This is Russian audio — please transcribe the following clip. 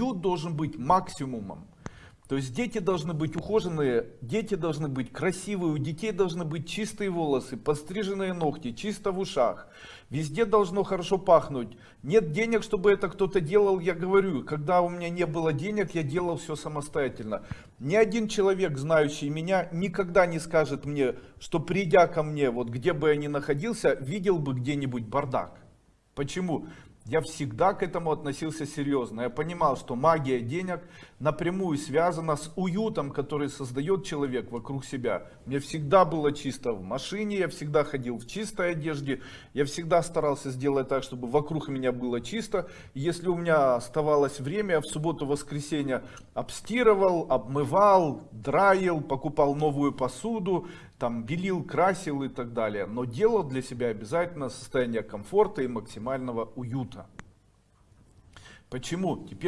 уют должен быть максимумом. То есть дети должны быть ухоженные, дети должны быть красивые, у детей должны быть чистые волосы, постриженные ногти, чисто в ушах. Везде должно хорошо пахнуть. Нет денег, чтобы это кто-то делал, я говорю, когда у меня не было денег, я делал все самостоятельно. Ни один человек, знающий меня, никогда не скажет мне, что придя ко мне, вот где бы я ни находился, видел бы где-нибудь бардак. Почему? Я всегда к этому относился серьезно. Я понимал, что магия денег напрямую связана с уютом, который создает человек вокруг себя. Мне всегда было чисто в машине, я всегда ходил в чистой одежде. Я всегда старался сделать так, чтобы вокруг меня было чисто. Если у меня оставалось время, я в субботу-воскресенье обстирывал, обмывал, драил, покупал новую посуду, там белил, красил и так далее. Но делал для себя обязательно состояние комфорта и максимального уюта. Почему? Теперь